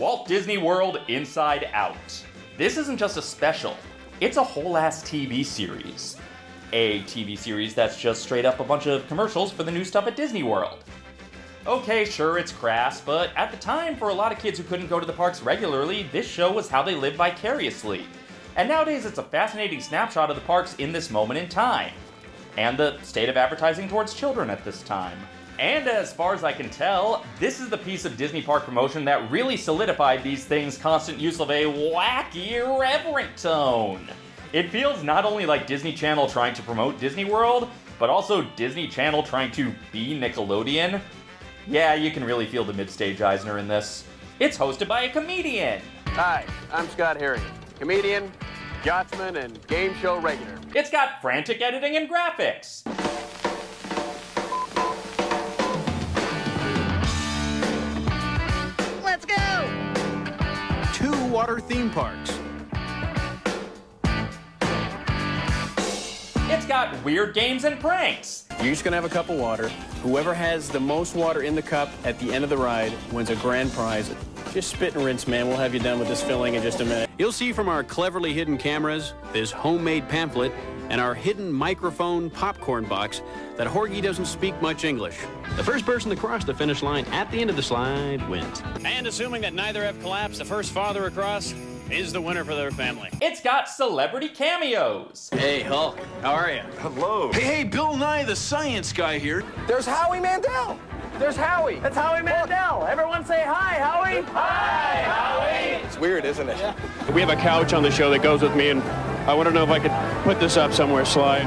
Walt Disney World Inside Out. This isn't just a special, it's a whole ass TV series. A TV series that's just straight up a bunch of commercials for the new stuff at Disney World. Okay, sure, it's crass, but at the time, for a lot of kids who couldn't go to the parks regularly, this show was how they lived vicariously. And nowadays, it's a fascinating snapshot of the parks in this moment in time, and the state of advertising towards children at this time. And as far as I can tell, this is the piece of Disney park promotion that really solidified these things' constant use of a wacky, irreverent tone. It feels not only like Disney Channel trying to promote Disney World, but also Disney Channel trying to be Nickelodeon. Yeah, you can really feel the mid-stage Eisner in this. It's hosted by a comedian. Hi, I'm Scott Herriott, comedian, yachtsman, and game show regular. It's got frantic editing and graphics. Water theme parks. It's got weird games and pranks. You're just gonna have a cup of water. Whoever has the most water in the cup at the end of the ride wins a grand prize. Just spit and rinse, man. We'll have you done with this filling in just a minute. You'll see from our cleverly hidden cameras, this homemade pamphlet, and our hidden microphone popcorn box that Horgy doesn't speak much English. The first person to cross the finish line at the end of the slide wins. And assuming that neither have collapsed, the first father across is the winner for their family. It's got celebrity cameos. Hey, Hulk. How are you? Hello. Hey, hey, Bill Nye, the science guy here. There's Howie Mandel. There's Howie. That's Howie Mandel. Everyone say hi, Howie. Hi, Howie. It's weird, isn't it? We have a couch on the show that goes with me, and I want to know if I could put this up somewhere, Sly.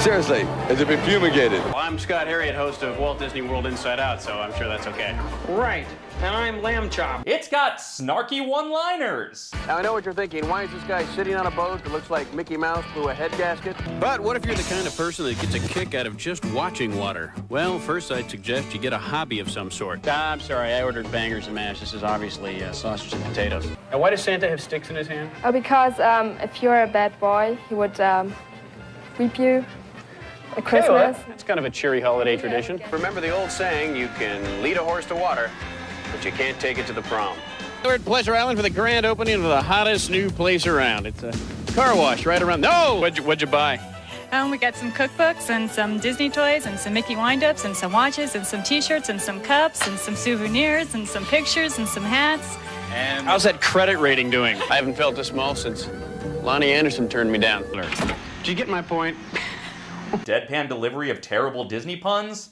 Seriously, has it been fumigated? Well, I'm Scott Herriott, host of Walt Disney World Inside Out, so I'm sure that's okay. Right. And I'm Lamb Chop. It's got snarky one-liners. Now, I know what you're thinking. Why is this guy sitting on a boat that looks like Mickey Mouse blew a head gasket? But what if you're the kind of person that gets a kick out of just watching water? Well, first I'd suggest you get a hobby of some sort. Ah, I'm sorry, I ordered bangers and mash. This is obviously uh, sausage and potatoes. And why does Santa have sticks in his hand? Oh, because um, if you're a bad boy, he would um, whip you at Christmas. It's kind of a cheery holiday tradition. Remember the old saying, you can lead a horse to water, but you can't take it to the prom. We're at Pleasure Island for the grand opening of the hottest new place around. It's a car wash right around. No! What'd you, what'd you buy? Um, we got some cookbooks and some Disney toys and some Mickey windups and some watches and some T-shirts and some cups and some souvenirs and some pictures and some hats. And how's that credit rating doing? I haven't felt this small since Loni Anderson turned me down. Did you get my point? Deadpan delivery of terrible Disney puns?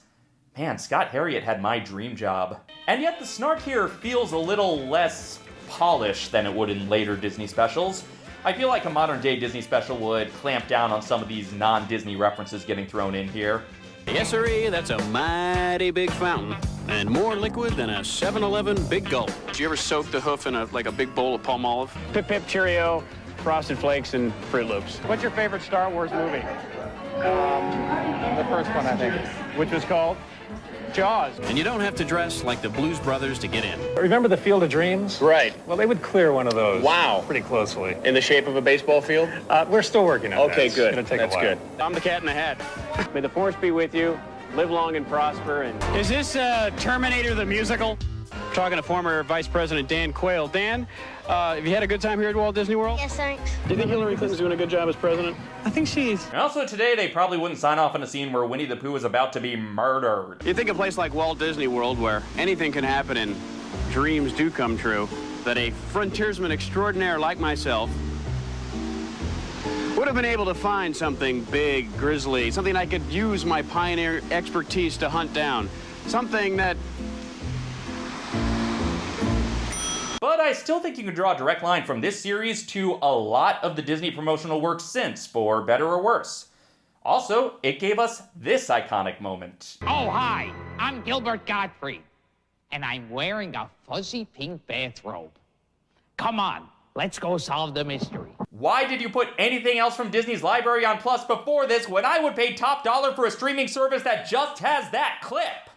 Man, Scott Herriott had my dream job. And yet the snark here feels a little less polished than it would in later Disney specials. I feel like a modern day Disney special would clamp down on some of these non-Disney references getting thrown in here. Yes, sir, eh, that's a mighty big fountain. And more liquid than a 7-Eleven big gulp. Did you ever soak the hoof in a like a big bowl of Palmolive? Pip Pip Cheerio, Frosted Flakes, and Froot Loops. What's your favorite Star Wars movie? The first one, I think. Which was called? Jaws. And you don't have to dress like the Blues Brothers to get in. Remember the Field of Dreams? Right. Well, they would clear one of those. Wow. Pretty closely. In the shape of a baseball field? Uh, we're still working on that. Okay, It's good. gonna take That's a while. good. I'm the cat in the hat. May the force be with you. Live long and prosper. And is this uh, Terminator the musical? Talking to former Vice President Dan Quayle. Dan, uh, have you had a good time here at Walt Disney World? Yes, thanks. Do you think Hillary Clinton's doing a good job as president? I think she's. And also today, they probably wouldn't sign off on a scene where Winnie the Pooh is about to be murdered. You think a place like Walt Disney World, where anything can happen and dreams do come true, that a frontiersman extraordinaire like myself would have been able to find something big, grisly, something I could use my pioneer expertise to hunt down, something that I still think you can draw a direct line from this series to a lot of the Disney promotional work since, for better or worse. Also, it gave us this iconic moment. Oh, hi. I'm Gilbert Gottfried. And I'm wearing a fuzzy pink bathrobe. Come on, let's go solve the mystery. Why did you put anything else from Disney's library on Plus before this when I would pay top dollar for a streaming service that just has that clip?